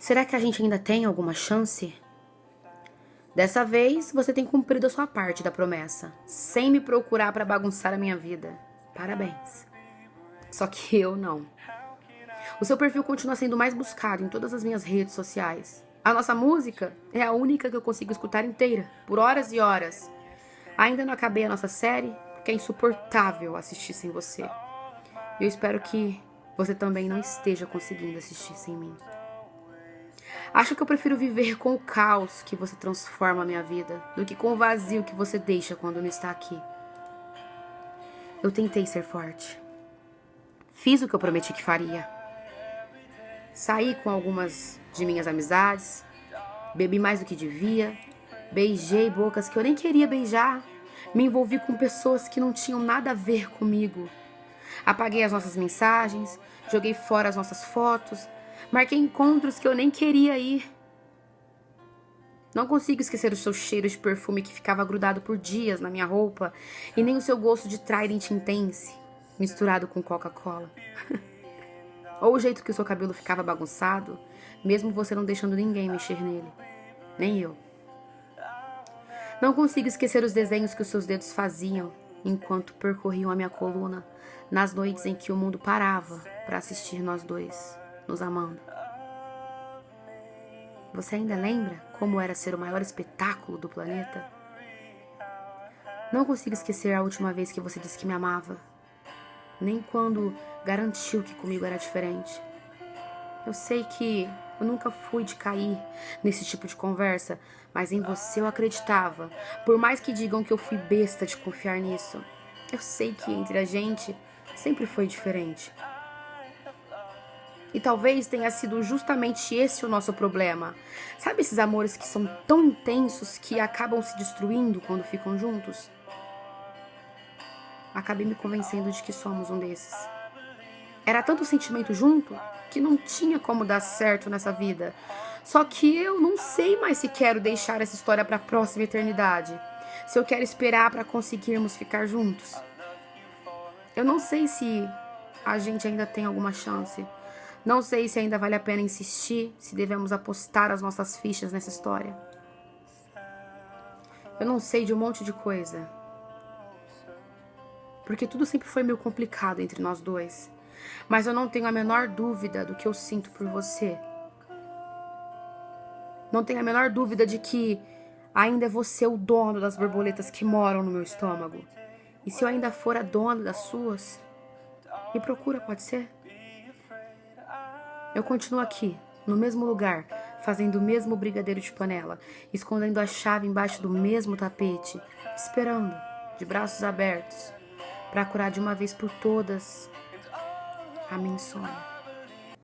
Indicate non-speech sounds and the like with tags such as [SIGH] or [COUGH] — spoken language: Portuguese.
Será que a gente ainda tem alguma chance? Dessa vez, você tem cumprido a sua parte da promessa, sem me procurar para bagunçar a minha vida. Parabéns. Só que eu não. O seu perfil continua sendo mais buscado em todas as minhas redes sociais. A nossa música é a única que eu consigo escutar inteira, por horas e horas. Ainda não acabei a nossa série, porque é insuportável assistir sem você. Eu espero que você também não esteja conseguindo assistir sem mim. Acho que eu prefiro viver com o caos que você transforma a minha vida do que com o vazio que você deixa quando não está aqui. Eu tentei ser forte. Fiz o que eu prometi que faria. Saí com algumas de minhas amizades, bebi mais do que devia, beijei bocas que eu nem queria beijar, me envolvi com pessoas que não tinham nada a ver comigo. Apaguei as nossas mensagens, joguei fora as nossas fotos, Marquei encontros que eu nem queria ir. Não consigo esquecer o seu cheiro de perfume que ficava grudado por dias na minha roupa e nem o seu gosto de Trident Intense misturado com Coca-Cola. [LAUGHS] Ou o jeito que o seu cabelo ficava bagunçado, mesmo você não deixando ninguém mexer nele. Nem eu. Não consigo esquecer os desenhos que os seus dedos faziam enquanto percorriam a minha coluna nas noites em que o mundo parava para assistir nós dois nos amando. Você ainda lembra como era ser o maior espetáculo do planeta? Não consigo esquecer a última vez que você disse que me amava, nem quando garantiu que comigo era diferente. Eu sei que eu nunca fui de cair nesse tipo de conversa, mas em você eu acreditava, por mais que digam que eu fui besta de confiar nisso. Eu sei que entre a gente sempre foi diferente. E talvez tenha sido justamente esse o nosso problema. Sabe esses amores que são tão intensos que acabam se destruindo quando ficam juntos? Acabei me convencendo de que somos um desses. Era tanto sentimento junto que não tinha como dar certo nessa vida. Só que eu não sei mais se quero deixar essa história para a próxima eternidade. Se eu quero esperar para conseguirmos ficar juntos. Eu não sei se a gente ainda tem alguma chance. Não sei se ainda vale a pena insistir, se devemos apostar as nossas fichas nessa história. Eu não sei de um monte de coisa. Porque tudo sempre foi meio complicado entre nós dois. Mas eu não tenho a menor dúvida do que eu sinto por você. Não tenho a menor dúvida de que ainda é você o dono das borboletas que moram no meu estômago. E se eu ainda for a dona das suas, me procura, pode ser? Eu continuo aqui, no mesmo lugar, fazendo o mesmo brigadeiro de panela, escondendo a chave embaixo do mesmo tapete, esperando, de braços abertos, para curar de uma vez por todas a minha insônia.